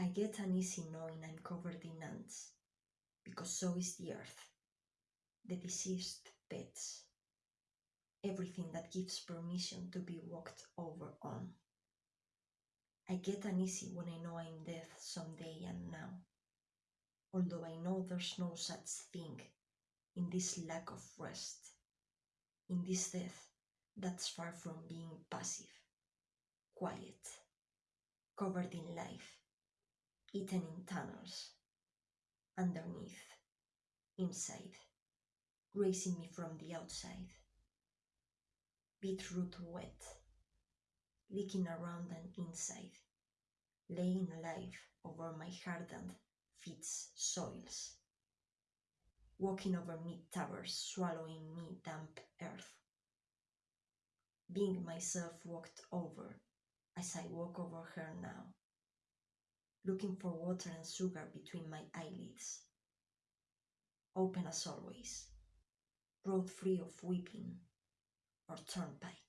I get uneasy knowing I'm covered in ants, because so is the earth, the deceased pets, everything that gives permission to be walked over on. I get uneasy when I know I'm death someday and now, although I know there's no such thing in this lack of rest, in this death that's far from being passive, quiet, covered in life, eaten in tunnels, underneath, inside, raising me from the outside. Beetroot wet, leaking around and inside, laying life over my hardened feet's soils, walking over mid towers, swallowing me damp earth, being myself walked over as I walk over her now, looking for water and sugar between my eyelids, open as always, road free of weeping or turnpike.